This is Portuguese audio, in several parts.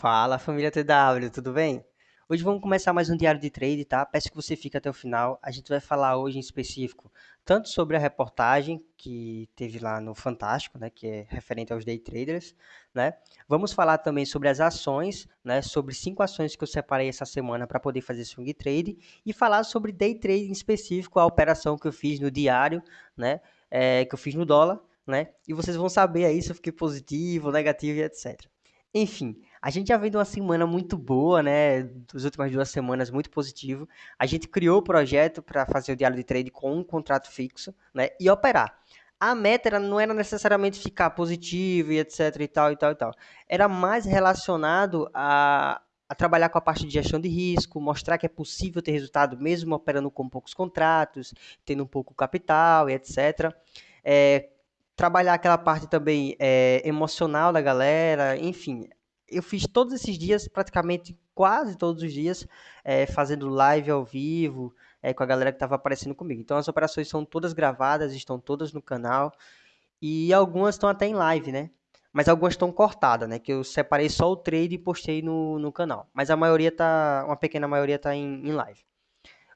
Fala família TW, tudo bem? Hoje vamos começar mais um diário de trade, tá? Peço que você fique até o final. A gente vai falar hoje em específico tanto sobre a reportagem que teve lá no Fantástico, né, que é referente aos day traders, né? Vamos falar também sobre as ações, né, sobre cinco ações que eu separei essa semana para poder fazer swing trade e falar sobre day trade em específico, a operação que eu fiz no diário, né, é, que eu fiz no dólar, né? E vocês vão saber aí se eu fiquei positivo, negativo e etc. Enfim, a gente já vem de uma semana muito boa, né? Das últimas duas semanas muito positivo. A gente criou o projeto para fazer o diário de trade com um contrato fixo, né? E operar. A meta não era necessariamente ficar positivo e etc e tal e tal e tal. Era mais relacionado a, a trabalhar com a parte de gestão de risco, mostrar que é possível ter resultado mesmo operando com poucos contratos, tendo um pouco capital e etc. É, trabalhar aquela parte também é, emocional da galera, enfim. Eu fiz todos esses dias, praticamente quase todos os dias, é, fazendo live ao vivo é, com a galera que estava aparecendo comigo. Então as operações são todas gravadas, estão todas no canal e algumas estão até em live, né? Mas algumas estão cortadas, né? Que eu separei só o trade e postei no, no canal. Mas a maioria tá, uma pequena maioria tá em, em live.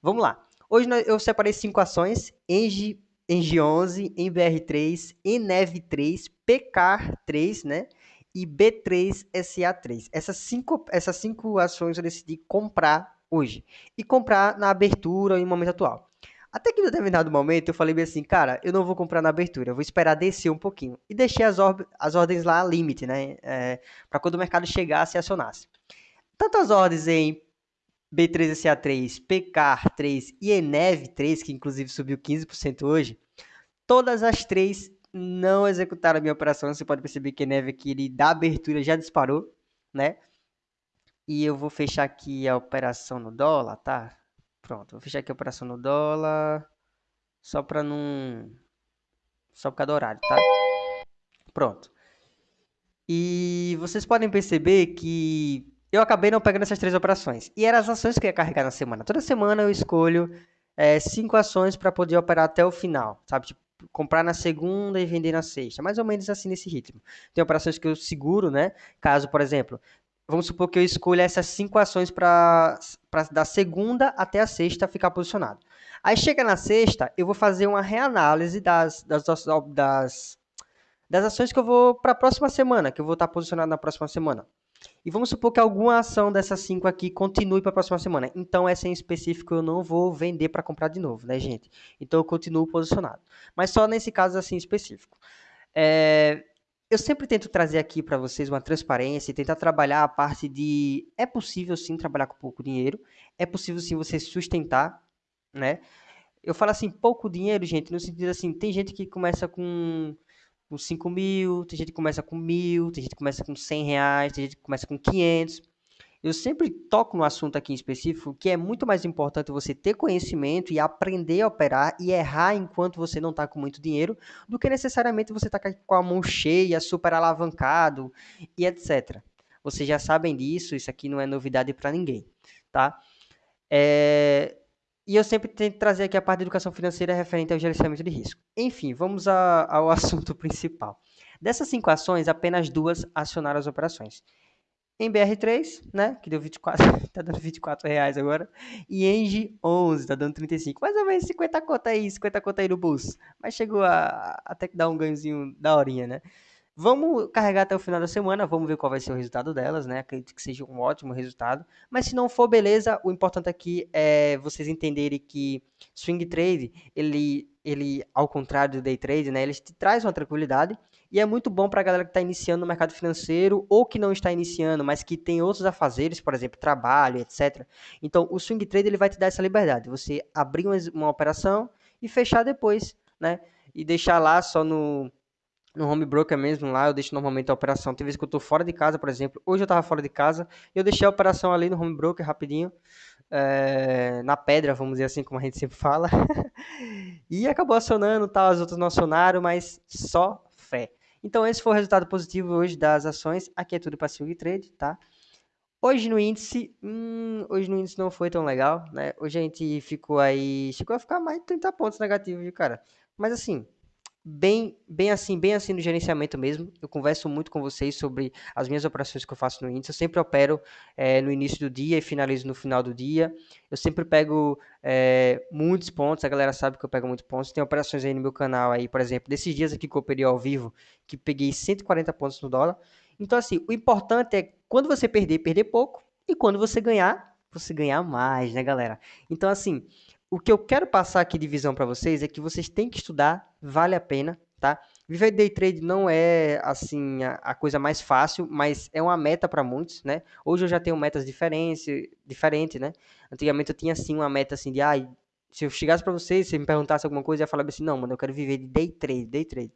Vamos lá. Hoje eu separei cinco ações. Engie Engie 11, MBR3, ENEV3, PK3, né? E B3SA3. Essas cinco, essas cinco ações eu decidi comprar hoje. E comprar na abertura em momento atual. Até que em determinado momento eu falei assim, cara, eu não vou comprar na abertura, eu vou esperar descer um pouquinho. E deixei as, as ordens lá limite, né? É, para quando o mercado chegasse e acionasse. Tanto as ordens em B3SA3, PK3 e ENEV3, que inclusive subiu 15% hoje, todas as três não executaram a minha operação. Você pode perceber que a ENEV aqui, ele da abertura já disparou, né? E eu vou fechar aqui a operação no dólar, tá? Pronto, vou fechar aqui a operação no dólar, só para não... Só por causa do horário, tá? Pronto. E vocês podem perceber que eu acabei não pegando essas três operações. E eram as ações que eu ia carregar na semana. Toda semana eu escolho é, cinco ações para poder operar até o final, sabe? Tipo, comprar na segunda e vender na sexta. Mais ou menos assim nesse ritmo. Tem operações que eu seguro, né? Caso, por exemplo, vamos supor que eu escolha essas cinco ações para da segunda até a sexta ficar posicionado. Aí chega na sexta, eu vou fazer uma reanálise das, das, das, das ações que eu vou para a próxima semana, que eu vou estar posicionado na próxima semana. E vamos supor que alguma ação dessas cinco aqui continue para a próxima semana. Então, essa em específico eu não vou vender para comprar de novo, né, gente? Então, eu continuo posicionado. Mas só nesse caso assim específico. É, eu sempre tento trazer aqui para vocês uma transparência e tentar trabalhar a parte de é possível sim trabalhar com pouco dinheiro, é possível sim você sustentar, né? Eu falo assim, pouco dinheiro, gente, no sentido assim, tem gente que começa com com 5 mil, tem gente que começa com mil, tem gente que começa com 100 reais, tem gente que começa com 500. Eu sempre toco no assunto aqui em específico que é muito mais importante você ter conhecimento e aprender a operar e errar enquanto você não está com muito dinheiro do que necessariamente você está com a mão cheia, super alavancado e etc. Vocês já sabem disso, isso aqui não é novidade para ninguém, tá? É, e eu sempre tento trazer aqui a parte de educação financeira referente ao gerenciamento de risco. Enfim, vamos a, ao assunto principal. Dessas cinco ações, apenas duas acionaram as operações. Em BR3, né, que deu 24, tá dando 24 reais agora, e Engie 11, tá dando 35, mais ou menos 50 conta aí, 50 conta aí no bolso, mas chegou a até que dar um ganhozinho da horinha, né. Vamos carregar até o final da semana, vamos ver qual vai ser o resultado delas, né? Acredito que seja um ótimo resultado. Mas se não for, beleza. O importante aqui é vocês entenderem que swing trade, ele, ele ao contrário do day trade, né? Ele te traz uma tranquilidade e é muito bom para a galera que está iniciando no mercado financeiro ou que não está iniciando, mas que tem outros afazeres, por exemplo, trabalho, etc. Então, o swing trade ele vai te dar essa liberdade. Você abrir uma, uma operação e fechar depois, né? E deixar lá só no no home broker mesmo lá, eu deixo normalmente a operação. Tem vezes que eu estou fora de casa, por exemplo. Hoje eu estava fora de casa, eu deixei a operação ali no home broker rapidinho, é, na pedra, vamos dizer assim, como a gente sempre fala. e acabou acionando, tal, as outras não acionaram, mas só fé. Então esse foi o resultado positivo hoje das ações. Aqui é tudo para swing trade, tá? Hoje no índice, hum, hoje no índice não foi tão legal, né? Hoje a gente ficou aí, chegou a ficar mais de 30 pontos negativos, cara? Mas assim, bem, bem assim, bem assim no gerenciamento mesmo. Eu converso muito com vocês sobre as minhas operações que eu faço no índice. Eu sempre opero é, no início do dia e finalizo no final do dia. Eu sempre pego é, muitos pontos. A galera sabe que eu pego muitos pontos. Tem operações aí no meu canal aí, por exemplo, desses dias aqui que eu operei ao vivo, que peguei 140 pontos no dólar. Então, assim, o importante é quando você perder, perder pouco. E quando você ganhar, você ganhar mais, né, galera? Então, assim, o que eu quero passar aqui de visão para vocês é que vocês têm que estudar, vale a pena, tá? Viver day trade não é assim a, a coisa mais fácil, mas é uma meta para muitos, né? Hoje eu já tenho metas diferentes, diferente, né? Antigamente eu tinha assim uma meta assim de, ah, se eu chegasse para vocês, se me perguntasse alguma coisa, eu ia falar assim, não, mano, eu quero viver de day trade, day trade.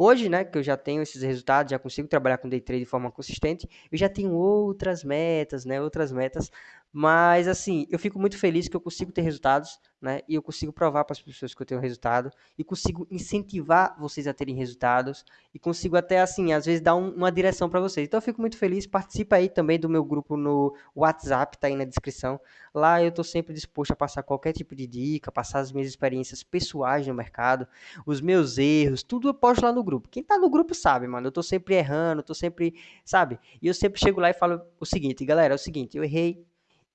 Hoje, né, que eu já tenho esses resultados, já consigo trabalhar com day trade de forma consistente, eu já tenho outras metas, né, outras metas, mas assim, eu fico muito feliz que eu consigo ter resultados, né, e eu consigo provar para as pessoas que eu tenho resultado e consigo incentivar vocês a terem resultados e consigo até assim, às vezes dar um, uma direção para vocês. Então eu fico muito feliz, participa aí também do meu grupo no WhatsApp, tá aí na descrição. Lá eu estou sempre disposto a passar qualquer tipo de dica, passar as minhas experiências pessoais no mercado, os meus erros, tudo eu posto lá no grupo. Quem tá no grupo sabe, mano, eu tô sempre errando, tô sempre, sabe? E eu sempre chego lá e falo o seguinte, galera, é o seguinte, eu errei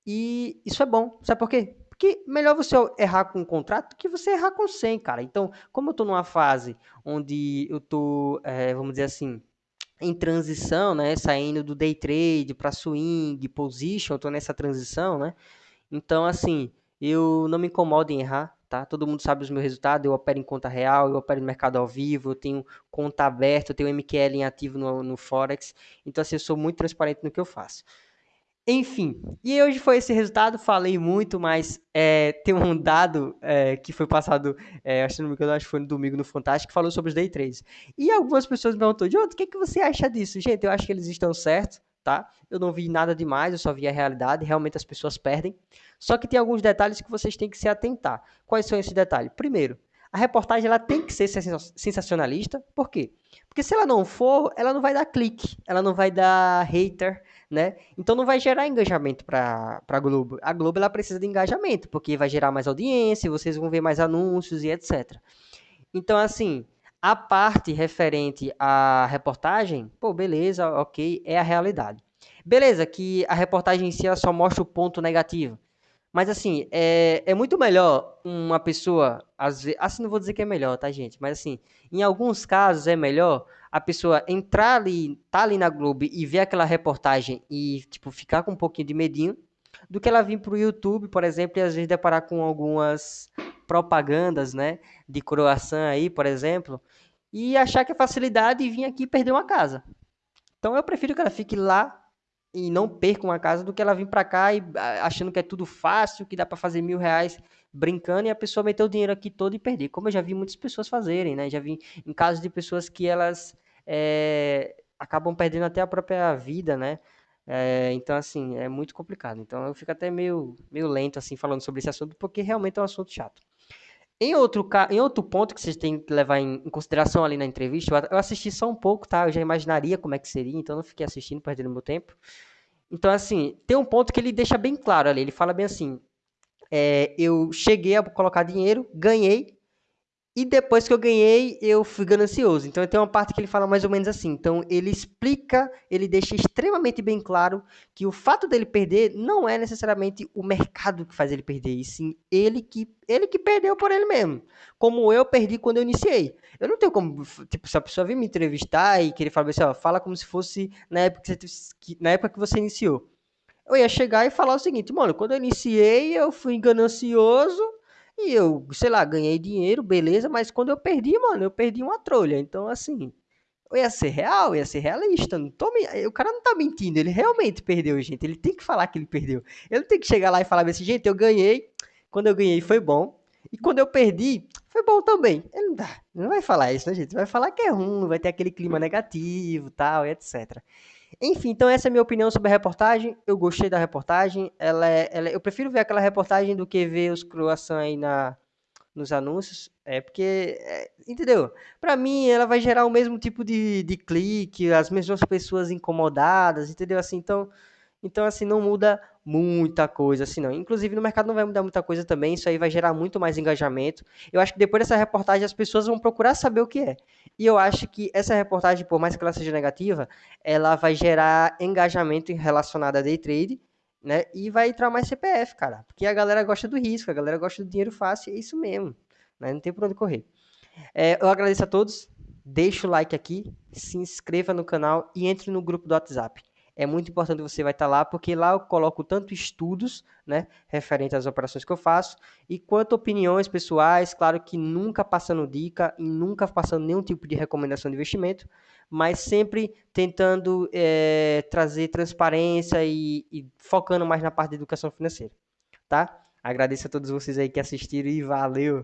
e isso é bom. Sabe por quê? Porque melhor você errar com um contrato que você errar com 100, cara. Então, como eu tô numa fase onde eu tô, é, vamos dizer assim, em transição, né, saindo do day trade para swing, position, eu tô nessa transição, né? Então, assim, eu não me incomodo em errar, tá? Todo mundo sabe os meus resultados, eu opero em conta real, eu opero no mercado ao vivo, eu tenho conta aberta, eu tenho MQL em ativo no, no Forex. Então, assim, eu sou muito transparente no que eu faço. Enfim, e hoje foi esse resultado, falei muito, mas é, tem um dado é, que foi passado, é, acho, que acho que foi no domingo no Fantástico, que falou sobre os day trades. E algumas pessoas me perguntaram, Jonathan, o que, que você acha disso? Gente, eu acho que eles estão certos, tá? Eu não vi nada demais, eu só vi a realidade, realmente as pessoas perdem. Só que tem alguns detalhes que vocês têm que se atentar. Quais são esses detalhes? Primeiro, a reportagem ela tem que ser sensacionalista, por quê? Porque se ela não for, ela não vai dar clique, ela não vai dar hater, né? Então não vai gerar engajamento para a Globo. A Globo ela precisa de engajamento, porque vai gerar mais audiência, vocês vão ver mais anúncios e etc. Então, assim, a parte referente à reportagem, pô, beleza, ok, é a realidade. Beleza, que a reportagem em si ela só mostra o ponto negativo. Mas assim, é, é muito melhor uma pessoa, às vezes, assim não vou dizer que é melhor, tá, gente? Mas assim, em alguns casos é melhor a pessoa entrar ali, tá ali na Globo e ver aquela reportagem e, tipo, ficar com um pouquinho de medinho, do que ela vir pro YouTube, por exemplo, e às vezes deparar com algumas propagandas, né, de croissant aí, por exemplo, e achar que é facilidade e vir aqui perder uma casa. Então eu prefiro que ela fique lá e não perca uma casa do que ela vir para cá e achando que é tudo fácil, que dá para fazer mil reais brincando e a pessoa meter o dinheiro aqui todo e perder. Como eu já vi muitas pessoas fazerem, né? Já vi em casos de pessoas que elas é, acabam perdendo até a própria vida, né? É, então, assim, é muito complicado. Então, eu fico até meio, meio lento, assim, falando sobre esse assunto, porque realmente é um assunto chato. Em outro, em outro ponto que vocês têm que levar em, em consideração ali na entrevista, eu assisti só um pouco, tá? Eu já imaginaria como é que seria, então não fiquei assistindo, perdendo meu tempo. Então, assim, tem um ponto que ele deixa bem claro ali. Ele fala bem assim: é, eu cheguei a colocar dinheiro, ganhei, e depois que eu ganhei, eu fui ganancioso. Então tem uma parte que ele fala mais ou menos assim. Então ele explica, ele deixa extremamente bem claro que o fato dele perder não é necessariamente o mercado que faz ele perder, e sim ele que ele que perdeu por ele mesmo. Como eu perdi quando eu iniciei. Eu não tenho como, tipo, se a pessoa vir me entrevistar e querer falar assim, ó, fala como se fosse na época que você, na época que você iniciou. Eu ia chegar e falar o seguinte, mano, quando eu iniciei, eu fui ganancioso e eu, sei lá, ganhei dinheiro, beleza, mas quando eu perdi, mano, eu perdi uma trolha. Então, assim, eu ia ser real, ia ser realista. Não tô, o cara não tá mentindo, ele realmente perdeu, gente. Ele tem que falar que ele perdeu. Ele tem que chegar lá e falar assim, gente, eu ganhei. Quando eu ganhei foi bom. E quando eu perdi, foi bom também. Ele não, dá, não vai falar isso, né, gente? Vai falar que é ruim, vai ter aquele clima negativo, tal, etc. Enfim, então essa é a minha opinião sobre a reportagem. Eu gostei da reportagem. Ela, é, ela eu prefiro ver aquela reportagem do que ver os croissants aí na, nos anúncios. É porque, é, entendeu? Para mim, ela vai gerar o mesmo tipo de, de clique, as mesmas pessoas incomodadas, entendeu? Assim, então, Então, assim, não muda muita coisa, assim, não. Inclusive, no mercado não vai mudar muita coisa também, isso aí vai gerar muito mais engajamento. Eu acho que depois dessa reportagem as pessoas vão procurar saber o que é. E eu acho que essa reportagem, por mais que ela seja negativa, ela vai gerar engajamento relacionado a day trade, né? E vai entrar mais CPF, cara. Porque a galera gosta do risco, a galera gosta do dinheiro fácil, é isso mesmo. Né? Não tem por onde correr. É, eu agradeço a todos. Deixa o like aqui, se inscreva no canal e entre no grupo do WhatsApp. É muito importante você vai estar lá, porque lá eu coloco tanto estudos, né, referente às operações que eu faço, e quanto opiniões pessoais, claro que nunca passando dica e nunca passando nenhum tipo de recomendação de investimento, mas sempre tentando é, trazer transparência e, e focando mais na parte de educação financeira, tá? Agradeço a todos vocês aí que assistiram e valeu!